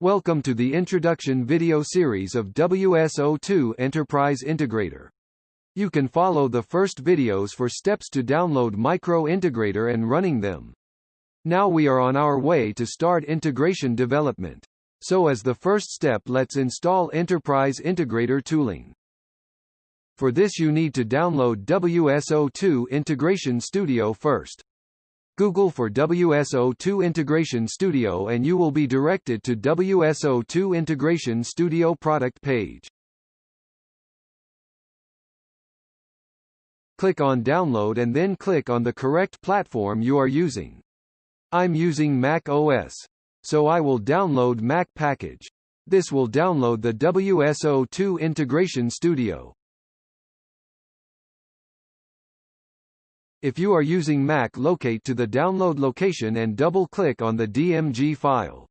Welcome to the introduction video series of WSO2 Enterprise Integrator. You can follow the first videos for steps to download Micro Integrator and running them. Now we are on our way to start integration development. So as the first step let's install Enterprise Integrator tooling. For this you need to download WSO2 Integration Studio first. Google for WSO2 Integration Studio and you will be directed to WSO2 Integration Studio product page. Click on Download and then click on the correct platform you are using. I'm using Mac OS. So I will download Mac package. This will download the WSO2 Integration Studio. If you are using Mac locate to the download location and double-click on the DMG file.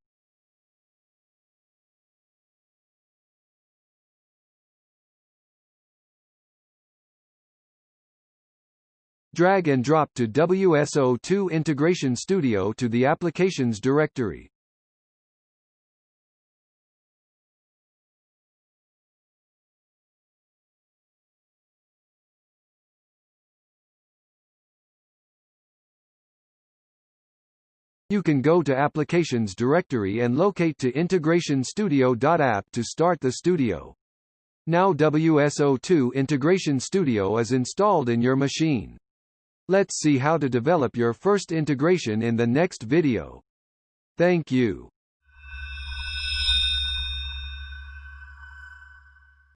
Drag and drop to WSO2 Integration Studio to the Applications directory. You can go to Applications directory and locate to Integration Studio.app to start the studio. Now WSO2 Integration Studio is installed in your machine. Let's see how to develop your first integration in the next video. Thank you.